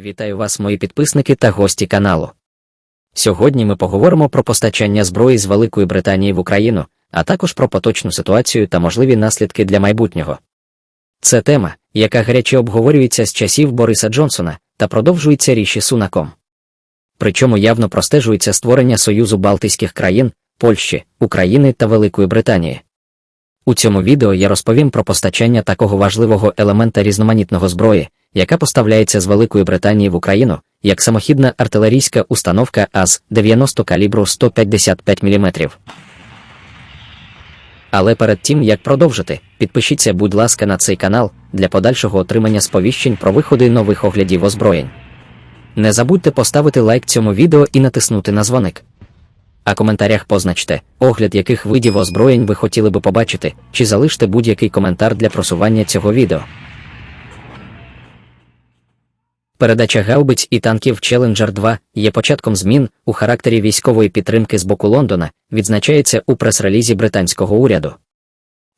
Вітаю вас, мої підписники та гості каналу. Сьогодні ми поговоримо про постачання зброї з Великої Британії в Україну, а також про поточну ситуацію та можливі наслідки для майбутнього. Це тема, яка гаряче обговорюється з часів Бориса Джонсона та продовжується ріші Сунаком. Причому явно простежується створення Союзу Балтійських країн, Польщі, України та Великої Британії. У цьому відео я розповім про постачання такого важливого елемента різноманітного зброї, яка поставляється з Великої Британії в Україну, як самохідна артилерійська установка АЗ-90 калібру 155 мм. Але перед тим як продовжити, підпишіться, будь ласка, на цей канал для подальшого отримання сповіщень про виходи нових оглядів озброєнь. Не забудьте поставити лайк цьому відео і натиснути на дзвоник. А коментарях позначте, огляд яких видів озброєнь ви хотіли би побачити, чи залиште будь-який коментар для просування цього відео. Передача гаубиць і танків Challenger 2 є початком змін у характері військової підтримки з боку Лондона, відзначається у прес-релізі британського уряду.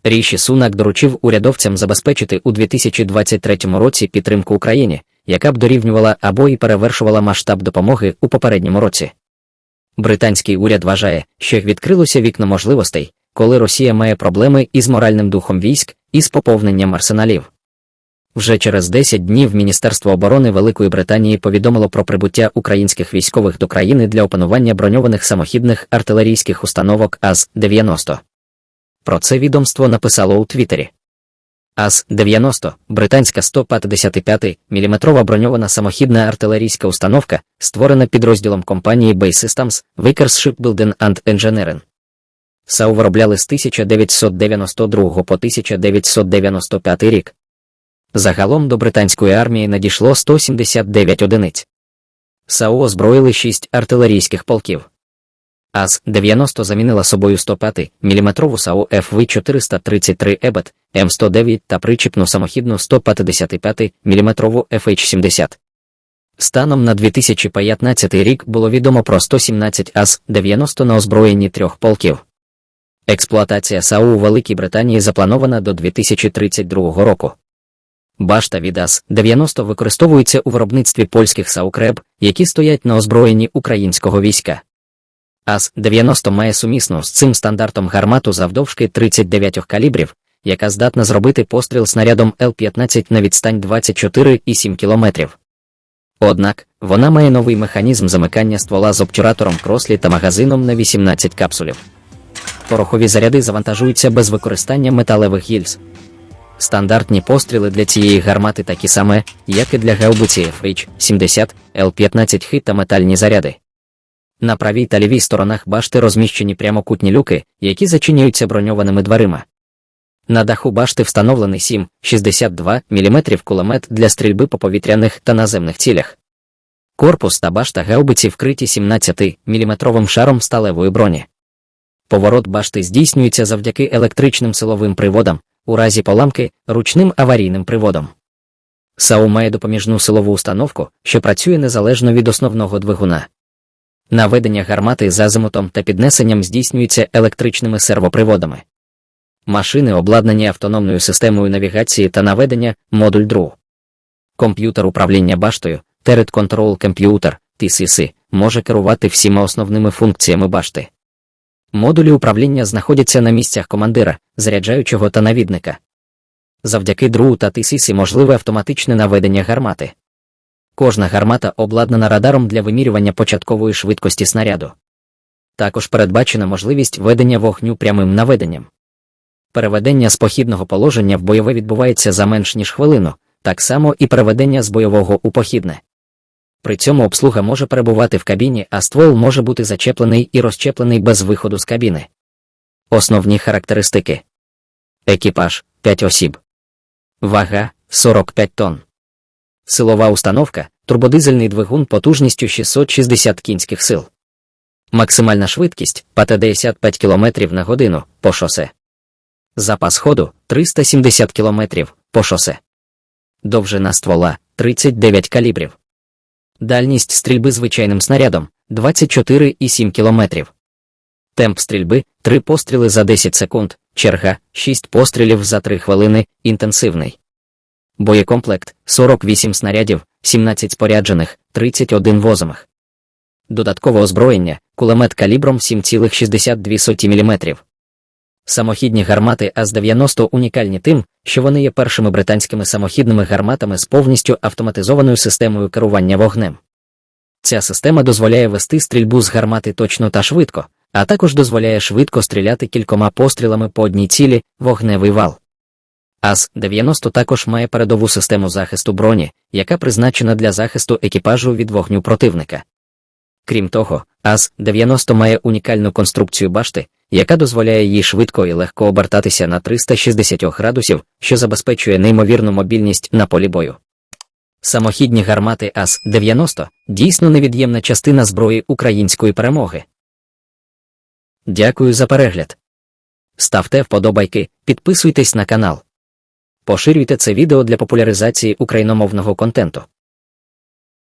Ріші Сунак доручив урядовцям забезпечити у 2023 році підтримку Україні, яка б дорівнювала або і перевершувала масштаб допомоги у попередньому році. Британський уряд вважає, що відкрилося вікно можливостей, коли Росія має проблеми із моральним духом військ і з поповненням арсеналів. Вже через 10 днів Міністерство оборони Великої Британії повідомило про прибуття українських військових до країни для опанування броньованих самохідних артилерійських установок АЗ-90. Про це відомство написало у Твіттері. АЗ-90 британська 155 мм броньована самохідна артилерійська установка, створена підрозділом компанії Bay Systems, Vickers Shipbuilding and Engineering. САУ виробляли з 1992 по 1995 рік. Загалом до британської армії надійшло 179 одиниць. САУ озброїли 6 артилерійських полків. AS-90 замінила собою 105 мм САУ FV-433 Abbot, М109 та причіпну самохідну 155 мм FH-70. Станом на 2015 рік було відомо про 117 AS-90 на озброєнні трьох полків. Експлуатація САУ у Великій Британії запланована до 2032 року. Башта від АЗ-90 використовується у виробництві польських САУКРЕБ, які стоять на озброєнні українського війська. АЗ-90 має сумісну з цим стандартом гармату завдовжки 39 калібрів, яка здатна зробити постріл снарядом Л-15 на відстань 24,7 км. Однак, вона має новий механізм замикання ствола з обтюратором крослі та магазином на 18 капсулів. Порохові заряди завантажуються без використання металевих гільз. Стандартні постріли для цієї гармати такі саме, як і для гаубиці FH-70, Л-15 хит та метальні заряди. На правій та лівій сторонах башти розміщені прямокутні люки, які зачиняються броньованими дверима. На даху башти встановлений 7,62 мм кулемет для стрільби по повітряних та наземних цілях. Корпус та башта гаубиці вкриті 17 мм шаром сталевої броні. Поворот башти здійснюється завдяки електричним силовим приводам, у разі поламки ручним аварійним приводом. САУ має допоміжну силову установку, що працює незалежно від основного двигуна. Наведення гармати з азимутом та піднесенням здійснюється електричними сервоприводами. Машини обладнані автономною системою навігації та наведення модуль ДРУ. Комп'ютер управління баштою, Turret Control Computer, TCC, може керувати всіма основними функціями башти. Модулі управління знаходяться на місцях командира, заряджаючого та навідника. Завдяки ДРУ та TCC можливе автоматичне наведення гармати. Кожна гармата обладнана радаром для вимірювання початкової швидкості снаряду. Також передбачена можливість ведення вогню прямим наведенням. Переведення з похідного положення в бойове відбувається за менш ніж хвилину, так само і переведення з бойового у похідне. При цьому обслуга може перебувати в кабіні, а ствол може бути зачеплений і розчеплений без виходу з кабіни. Основні характеристики екіпаж 5 осіб, вага 45 тонн. Силова установка, турбодизельний двигун потужністю 660 кінських сил. Максимальна швидкість ПТ 55 км на годину по шосе. Запас ходу 370 км по шосе. Довжина ствола 39 калібрів. Дальність стрільби звичайним снарядом 24,7 км. Темп стрільби 3 постріли за 10 секунд, черга 6 пострілів за 3 хвилини, інтенсивний. боєкомплект 48 снарядів, 17 споряджених, 31 возомих. Додаткове озброєння, кулемет калібром 7,62 мм. Самохідні гармати АЗ-90 унікальні тим, що вони є першими британськими самохідними гарматами з повністю автоматизованою системою керування вогнем. Ця система дозволяє вести стрільбу з гармати точно та швидко, а також дозволяє швидко стріляти кількома пострілами по одній цілі вогневий вал. АЗ-90 також має передову систему захисту броні, яка призначена для захисту екіпажу від вогню противника. Крім того, АЗ-90 має унікальну конструкцію башти, яка дозволяє їй швидко і легко обертатися на 360 градусів, що забезпечує неймовірну мобільність на полі бою. Самохідні гармати АЗ-90 дійсно невід'ємна частина зброї української перемоги. Дякую за перегляд. Ставте вподобайки, підписуйтесь на канал. Поширюйте це відео для популяризації україномовного контенту.